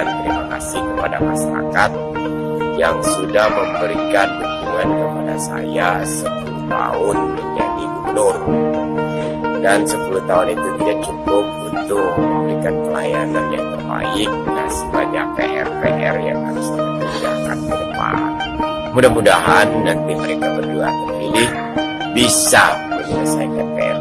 saya ucapkan terima kasih kepada masyarakat yang sudah memberikan dukungan kepada saya 10 tahun menjadi gubernur. Dan 10 tahun itu tidak cukup untuk memberikan pelayanan yang terbaik dan sebanyak PR-PR yang harus kita ke depan. Mudah-mudahan nanti mereka berdua terpilih bisa menyelesaikan PR-PR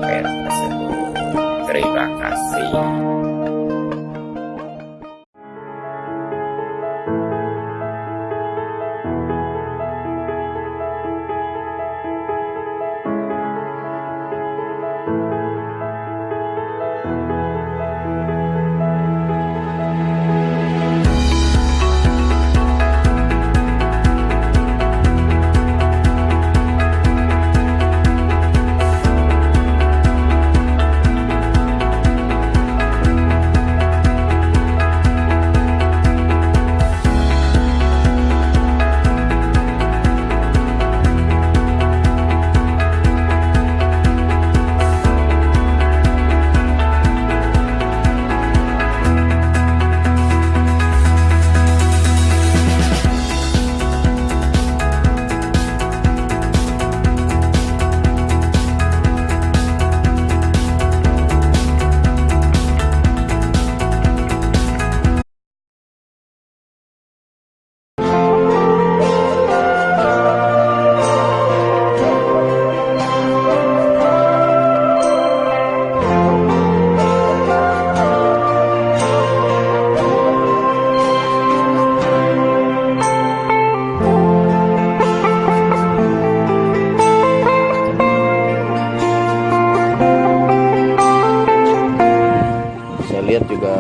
juga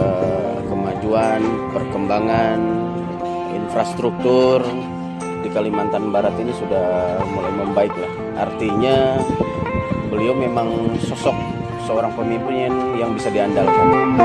kemajuan perkembangan infrastruktur di Kalimantan Barat ini sudah mulai membaik lah. Artinya beliau memang sosok seorang pemimpin yang bisa diandalkan